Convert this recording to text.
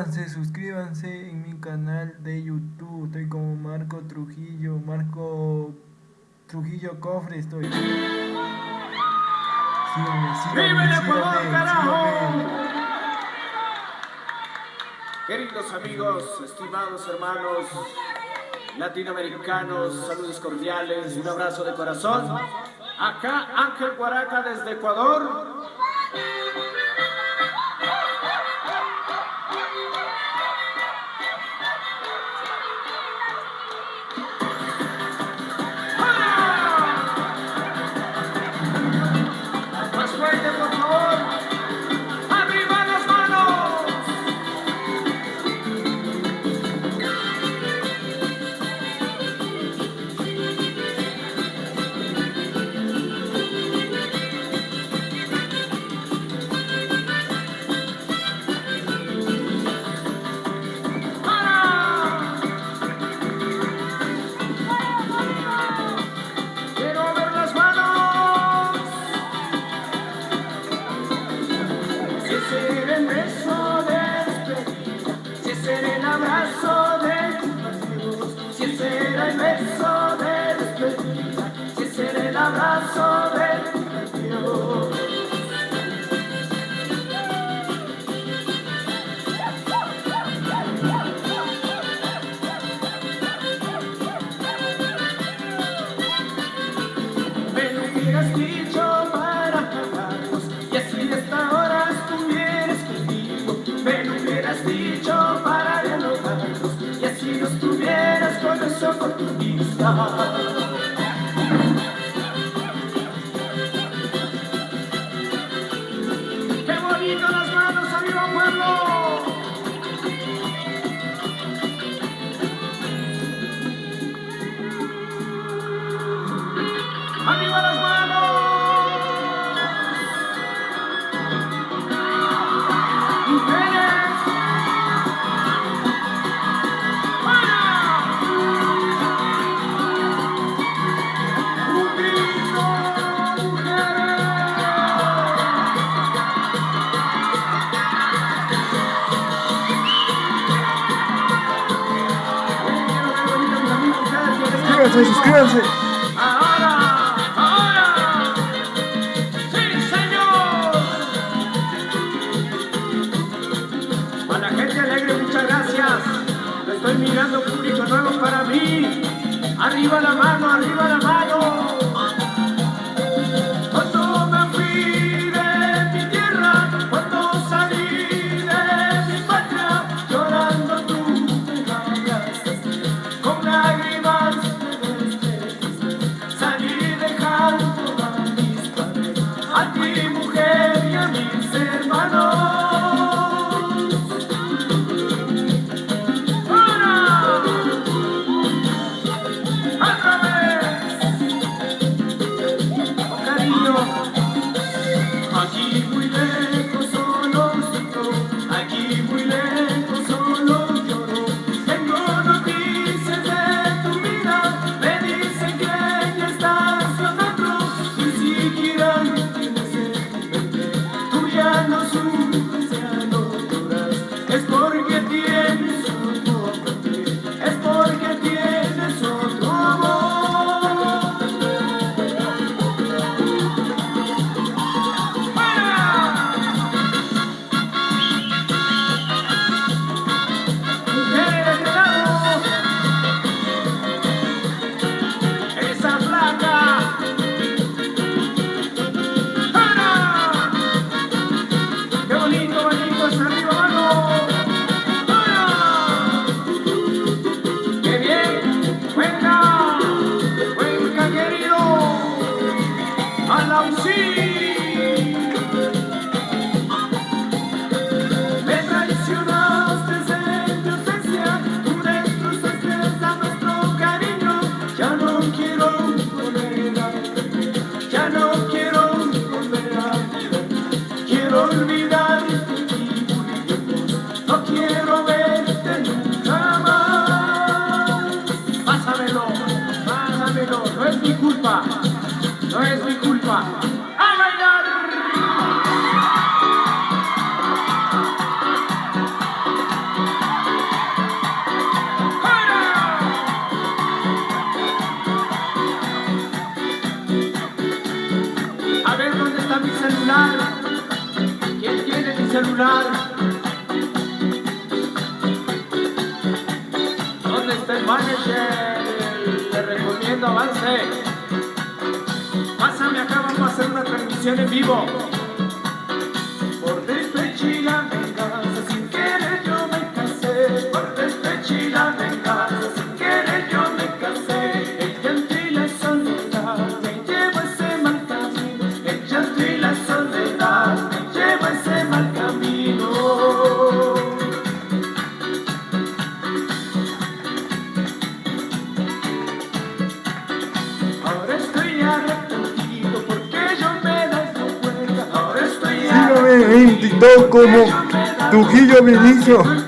Suscríbanse, suscríbanse en mi canal de YouTube. Estoy como Marco Trujillo, Marco Trujillo Cofre estoy. Síganme, síganme, ¡Vive el Ecuador, carajo! Queridos amigos, estimados hermanos latinoamericanos, saludos cordiales, un abrazo de corazón. Acá Ángel Guaraca desde Ecuador. capricho para de y así nos tuvieras con esa oportunidad. Síganse. Ahora, ahora. Sí, señor. A la gente alegre, muchas gracias. Estoy mirando, público nuevo para mí. Arriba la mano, arriba la mano. no es mi culpa. ¡A bailar! A ver dónde está mi celular, ¿quién tiene mi celular? Transmisión en vivo. TikTok como Trujillo Vinicio.